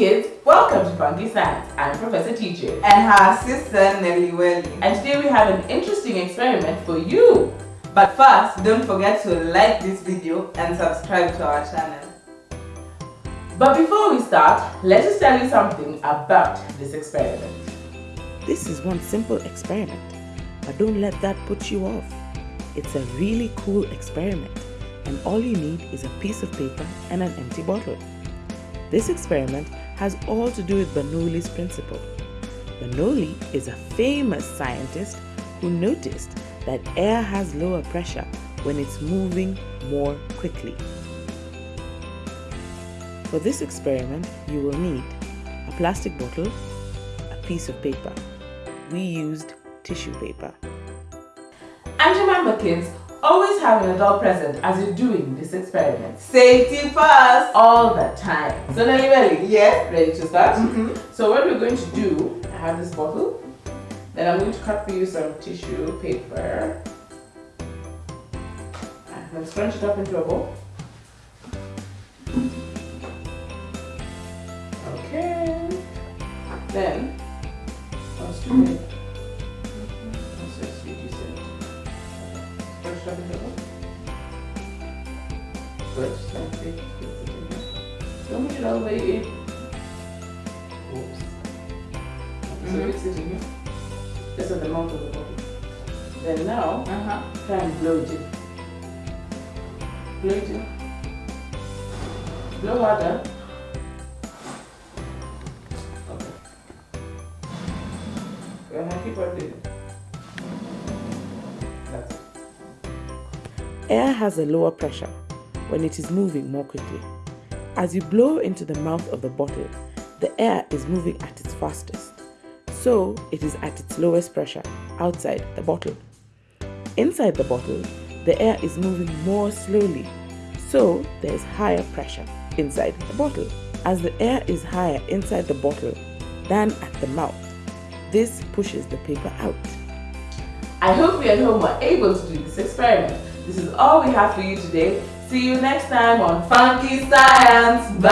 Funky Science. I'm Professor TJ. And her sister Nelly Welly. And today we have an interesting experiment for you. But first, don't forget to like this video and subscribe to our channel. But before we start, let us tell you something about this experiment. This is one simple experiment, but don't let that put you off. It's a really cool experiment and all you need is a piece of paper and an empty bottle. This experiment has all to do with Bernoulli's principle. Bernoulli is a famous scientist who noticed that air has lower pressure when it's moving more quickly. For this experiment, you will need a plastic bottle, a piece of paper. We used tissue paper. Kids, always have an adult present as you're doing this experiment. Safety first! All the time. So Nelly ready? yes? Ready to start? Mm -hmm. So what we're going to do, I have this bottle. Then I'm going to cut for you some tissue paper. And then scrunch it up into a ball. Okay. Then, once Don't push it all the way in. Oops. So fix it in here. Just at the mouth of the bottle. Then now, uh -huh. try and blow it in. Blow it in. Blow water. Okay. Ahead, keep on doing it. Air has a lower pressure when it is moving more quickly. As you blow into the mouth of the bottle, the air is moving at its fastest, so it is at its lowest pressure outside the bottle. Inside the bottle, the air is moving more slowly, so there is higher pressure inside the bottle. As the air is higher inside the bottle than at the mouth, this pushes the paper out. I hope you at home were able to do this experiment. This is all we have for you today. See you next time on Funky Science. Bye!